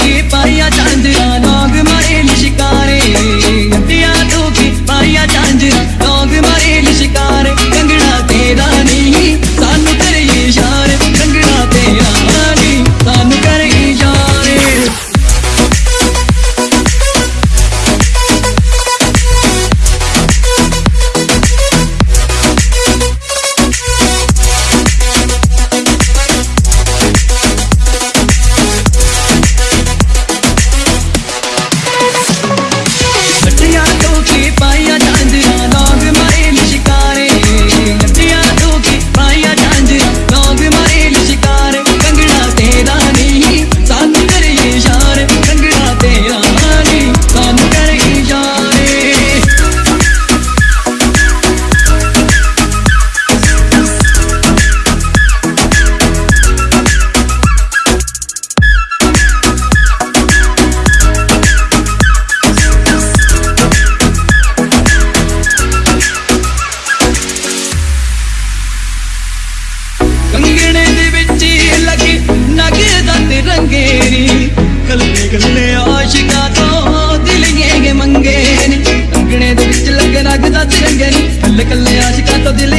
की पाया चांदरा नाग मारे निशिका ਰੰਗੇਰੀ। ਕੱਲੇ ਕੱਲੇ ਆਸ਼ਿਕਾਂ ਤੋਂ ਦਿਲ ਇਹ ਮੰਗੇ ਅੰਗਣੇ ਦੇ ਵਿੱਚ ਲੱਗੇ ਰੱਖਦਾ ਤਿਰੰਗੇ ਨੇ। ਕੱਲੇ ਕੱਲੇ ਆਸ਼ਿਕਾਂ ਤੋਂ ਦਿਲ